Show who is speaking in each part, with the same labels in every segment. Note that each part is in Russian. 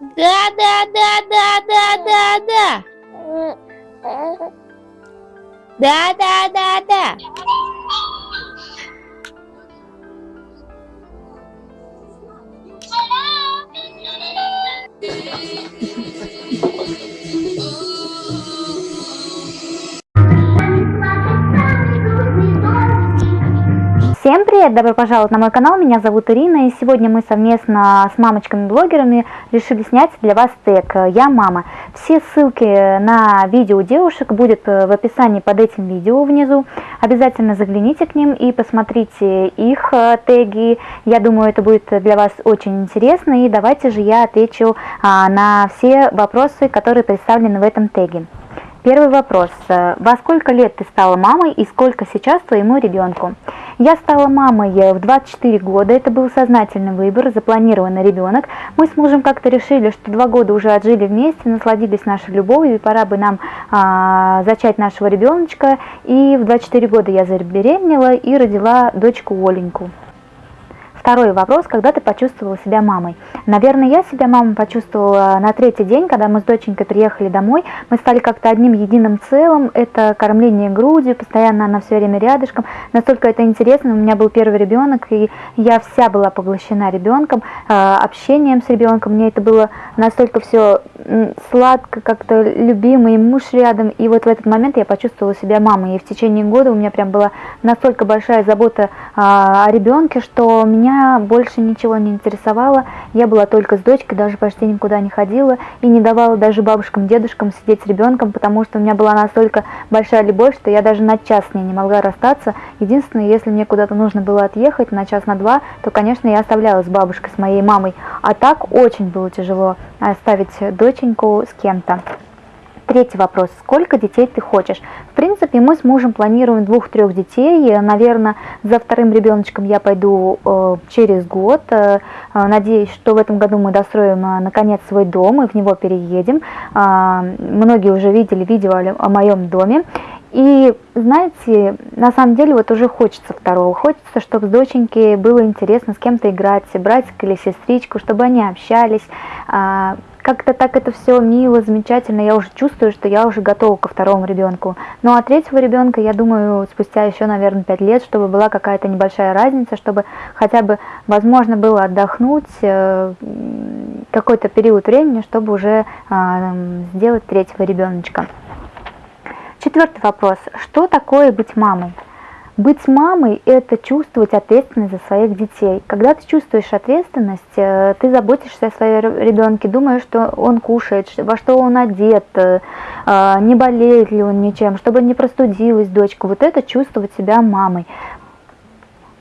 Speaker 1: Да, да, да, да, да, да, да. Да, да, да, да.
Speaker 2: Всем привет! Добро пожаловать на мой канал, меня зовут Ирина и сегодня мы совместно с мамочками-блогерами решили снять для вас тег «Я мама». Все ссылки на видео девушек будет в описании под этим видео внизу. Обязательно загляните к ним и посмотрите их э, теги. Я думаю, это будет для вас очень интересно и давайте же я отвечу а, на все вопросы, которые представлены в этом теге. Первый вопрос. Во сколько лет ты стала мамой и сколько сейчас твоему ребенку? Я стала мамой в 24 года, это был сознательный выбор, запланированный ребенок. Мы с мужем как-то решили, что два года уже отжили вместе, насладились нашей любовью, и пора бы нам а, зачать нашего ребеночка. И в 24 года я забеременела и родила дочку Оленьку. Второй вопрос, когда ты почувствовала себя мамой? Наверное, я себя мамой почувствовала на третий день, когда мы с доченькой приехали домой. Мы стали как-то одним единым целым. Это кормление грудью, постоянно она все время рядышком. Настолько это интересно. У меня был первый ребенок, и я вся была поглощена ребенком, э, общением с ребенком. Мне это было настолько все сладко, как-то любимый муж рядом. И вот в этот момент я почувствовала себя мамой. И в течение года у меня прям была настолько большая забота а, о ребенке, что меня больше ничего не интересовало, я была только с дочкой, даже почти никуда не ходила и не давала даже бабушкам, дедушкам сидеть с ребенком, потому что у меня была настолько большая любовь, что я даже на час с ней не могла расстаться. Единственное, если мне куда-то нужно было отъехать на час, на два, то, конечно, я оставляла с бабушкой, с моей мамой. А так очень было тяжело оставить доченьку с кем-то. Третий вопрос. Сколько детей ты хочешь? Принципе, мы с мужем планируем двух-трех детей. Наверное, за вторым ребеночком я пойду э, через год. Э, надеюсь, что в этом году мы достроим э, наконец свой дом и в него переедем. Э, многие уже видели видео о моем доме. И знаете, на самом деле вот уже хочется второго. Хочется, чтобы с доченькой было интересно с кем-то играть, братик или сестричку, чтобы они общались. Как-то так это все мило, замечательно. Я уже чувствую, что я уже готова ко второму ребенку. Ну а третьего ребенка, я думаю, спустя еще, наверное, пять лет, чтобы была какая-то небольшая разница, чтобы хотя бы возможно было отдохнуть э, какой-то период времени, чтобы уже а, сделать третьего ребеночка. Четвертый вопрос. Что такое быть мамой? Быть мамой – это чувствовать ответственность за своих детей. Когда ты чувствуешь ответственность, э, ты заботишься о своем ребенке, думаешь, что он кушает, во что он одет, э, а, не болеет ли он ничем, чтобы не простудилась дочка. Вот это чувствовать себя мамой.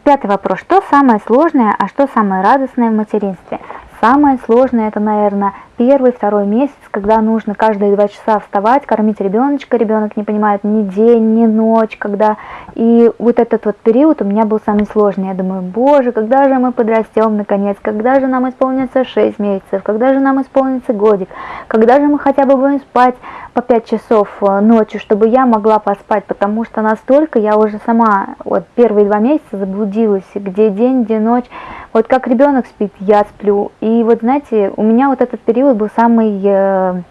Speaker 2: Пятый вопрос. Что самое сложное, а что самое радостное в материнстве? Самое сложное это, наверное, первый, второй месяц, когда нужно каждые два часа вставать, кормить ребеночка, ребенок не понимает ни день, ни ночь, когда... И вот этот вот период у меня был самый сложный. Я думаю, боже, когда же мы подрастем наконец, когда же нам исполнится 6 месяцев, когда же нам исполнится годик, когда же мы хотя бы будем спать по 5 часов э, ночью, чтобы я могла поспать, потому что настолько я уже сама вот первые два месяца заблудилась, где день, где ночь. Вот как ребенок спит, я сплю. Вот знаете, у меня вот этот период был самый э,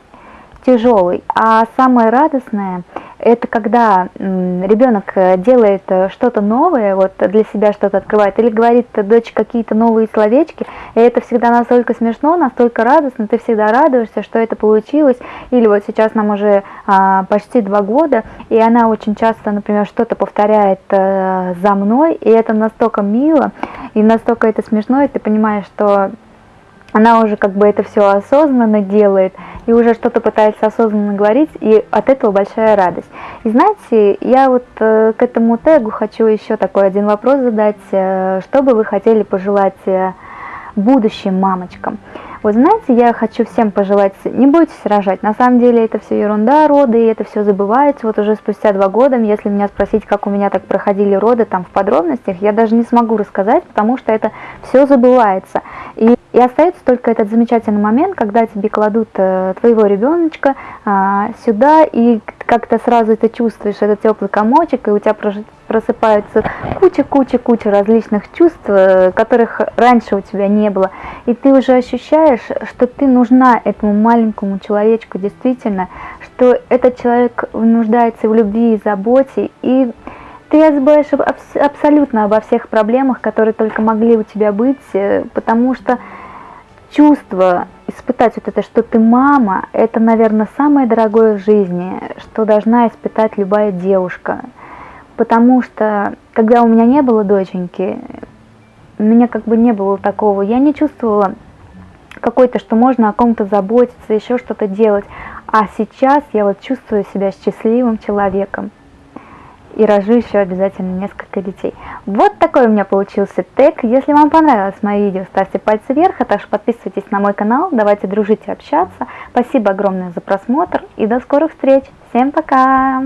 Speaker 2: тяжелый. А самое радостное, это когда ребенок э, делает э, что-то новое, вот для себя что-то открывает, или говорит дочь какие-то новые словечки, и это всегда настолько смешно, настолько радостно, ты всегда радуешься, что это получилось. Или вот сейчас нам уже а, почти два года, и она очень часто, например, что-то повторяет а, за мной, и это настолько мило, и настолько это смешно, и ты понимаешь, что она уже как бы это все осознанно делает и уже что-то пытается осознанно говорить, и от этого большая радость. И знаете, я вот э, к этому тегу хочу еще такой один вопрос задать. Э, что бы вы хотели пожелать э, будущим мамочкам? Вот знаете, я хочу всем пожелать, не бойтесь рожать, на самом деле это все ерунда, роды, и это все забывается. Вот уже спустя два года, если меня спросить, как у меня так проходили роды там в подробностях, я даже не смогу рассказать, потому что это все забывается. И остается только этот замечательный момент, когда тебе кладут э, твоего ребеночка а, сюда, и как-то сразу ты чувствуешь этот теплый комочек, и у тебя просыпается куча-куча-куча различных чувств, э, которых раньше у тебя не было. И ты уже ощущаешь, что ты нужна этому маленькому человечку действительно, что этот человек нуждается в любви и заботе, и ты забываешь абсолютно обо всех проблемах, которые только могли у тебя быть, э, потому что чувство испытать вот это, что ты мама, это, наверное, самое дорогое в жизни, что должна испытать любая девушка. Потому что, когда у меня не было доченьки, у меня как бы не было такого, я не чувствовала какой-то, что можно о ком-то заботиться, еще что-то делать. А сейчас я вот чувствую себя счастливым человеком и рожу еще обязательно несколько детей. Вот такой у меня получился тег. Если вам понравилось мое видео, ставьте пальцы вверх, а также подписывайтесь на мой канал, давайте дружить и общаться. Спасибо огромное за просмотр и до скорых встреч. Всем пока!